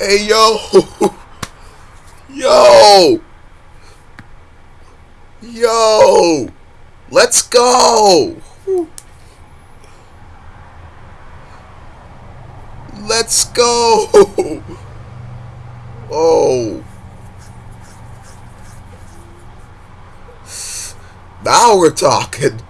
Hey, yo. Yo. Yo. Let's go. Let's go. Oh. Now we're talking.